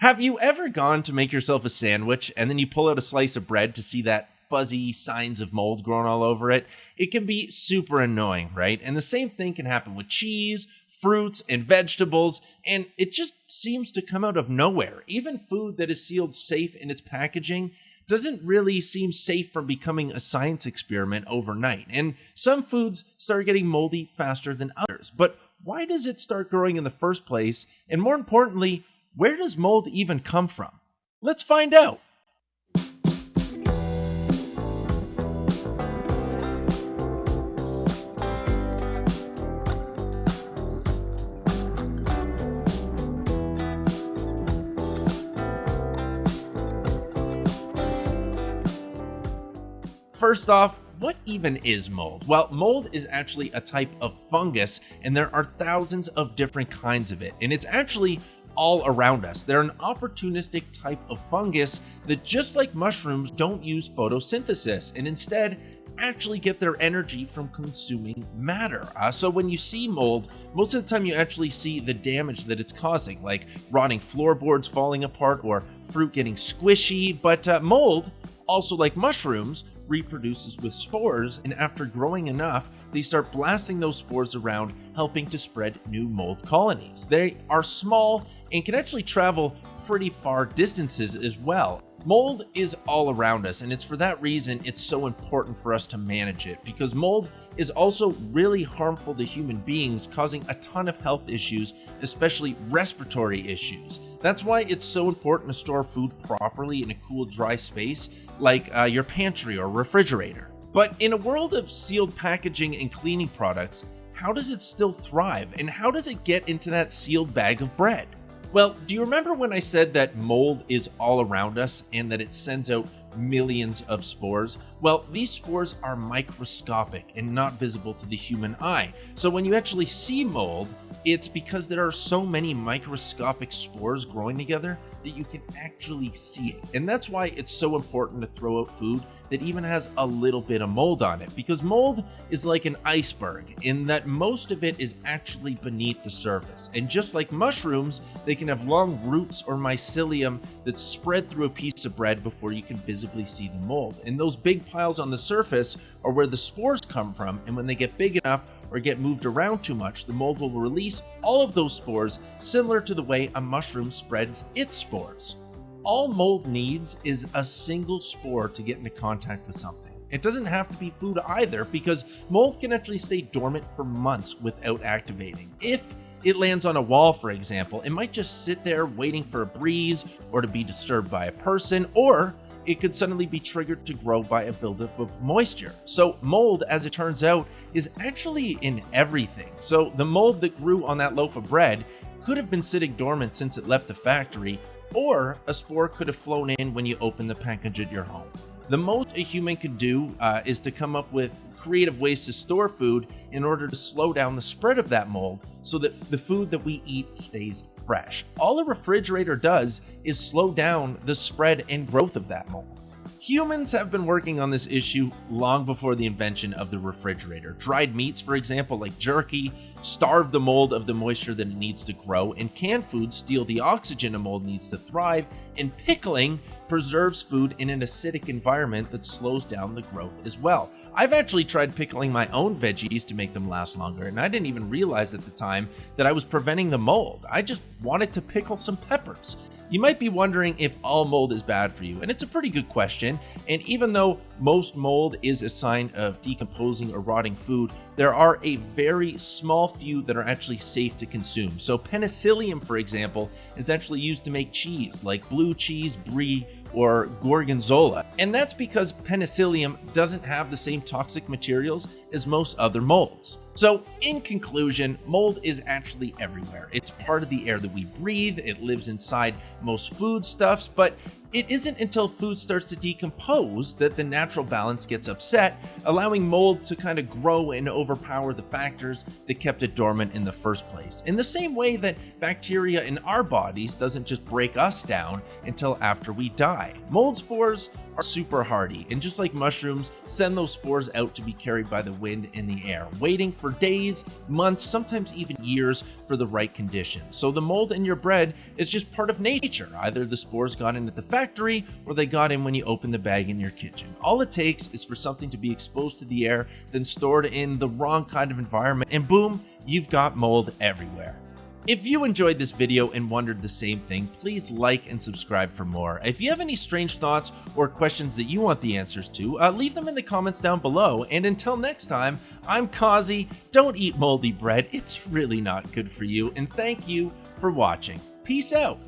Have you ever gone to make yourself a sandwich and then you pull out a slice of bread to see that fuzzy signs of mold growing all over it? It can be super annoying, right? And the same thing can happen with cheese, fruits, and vegetables, and it just seems to come out of nowhere. Even food that is sealed safe in its packaging doesn't really seem safe from becoming a science experiment overnight. And some foods start getting moldy faster than others. But why does it start growing in the first place? And more importantly, where does mold even come from? Let's find out. First off, what even is mold? Well, mold is actually a type of fungus, and there are thousands of different kinds of it. And it's actually all around us. They're an opportunistic type of fungus that, just like mushrooms, don't use photosynthesis and instead actually get their energy from consuming matter. Uh, so when you see mold, most of the time you actually see the damage that it's causing, like rotting floorboards falling apart or fruit getting squishy. But uh, mold, also like mushrooms, reproduces with spores, and after growing enough, they start blasting those spores around, helping to spread new mold colonies. They are small and can actually travel pretty far distances as well. Mold is all around us, and it's for that reason it's so important for us to manage it because mold is also really harmful to human beings, causing a ton of health issues, especially respiratory issues. That's why it's so important to store food properly in a cool, dry space like uh, your pantry or refrigerator. But in a world of sealed packaging and cleaning products, how does it still thrive, and how does it get into that sealed bag of bread? Well, do you remember when I said that mold is all around us and that it sends out millions of spores? Well, these spores are microscopic and not visible to the human eye. So when you actually see mold, it's because there are so many microscopic spores growing together that you can actually see it. And that's why it's so important to throw out food that even has a little bit of mold on it because mold is like an iceberg in that most of it is actually beneath the surface. And just like mushrooms, they can have long roots or mycelium that spread through a piece of bread before you can visibly see the mold. And those big piles on the surface are where the spores come from. And when they get big enough, or get moved around too much, the mold will release all of those spores, similar to the way a mushroom spreads its spores all mold needs is a single spore to get into contact with something. It doesn't have to be food either because mold can actually stay dormant for months without activating. If it lands on a wall, for example, it might just sit there waiting for a breeze or to be disturbed by a person, or it could suddenly be triggered to grow by a buildup of moisture. So mold, as it turns out, is actually in everything. So the mold that grew on that loaf of bread could have been sitting dormant since it left the factory, or a spore could have flown in when you opened the package at your home. The most a human could do uh, is to come up with creative ways to store food in order to slow down the spread of that mold so that the food that we eat stays fresh. All a refrigerator does is slow down the spread and growth of that mold. Humans have been working on this issue long before the invention of the refrigerator. Dried meats, for example, like jerky, starve the mold of the moisture that it needs to grow, and canned foods steal the oxygen a mold needs to thrive, and pickling preserves food in an acidic environment that slows down the growth as well. I've actually tried pickling my own veggies to make them last longer, and I didn't even realize at the time that I was preventing the mold. I just wanted to pickle some peppers. You might be wondering if all mold is bad for you, and it's a pretty good question. And even though most mold is a sign of decomposing or rotting food, there are a very small few that are actually safe to consume. So penicillium, for example, is actually used to make cheese, like blue cheese, brie, or gorgonzola. And that's because penicillium doesn't have the same toxic materials as most other molds. So in conclusion, mold is actually everywhere. It's part of the air that we breathe, it lives inside most foodstuffs, but it isn't until food starts to decompose that the natural balance gets upset, allowing mold to kind of grow and overpower the factors that kept it dormant in the first place. In the same way that bacteria in our bodies doesn't just break us down until after we die. Mold spores are super hardy, and just like mushrooms, send those spores out to be carried by the wind in the air, waiting for for days, months, sometimes even years for the right conditions. So the mold in your bread is just part of nature. Either the spores got in at the factory or they got in when you opened the bag in your kitchen. All it takes is for something to be exposed to the air, then stored in the wrong kind of environment, and boom, you've got mold everywhere. If you enjoyed this video and wondered the same thing, please like and subscribe for more. If you have any strange thoughts or questions that you want the answers to, uh, leave them in the comments down below. And until next time, I'm Kazi. Don't eat moldy bread, it's really not good for you. And thank you for watching. Peace out.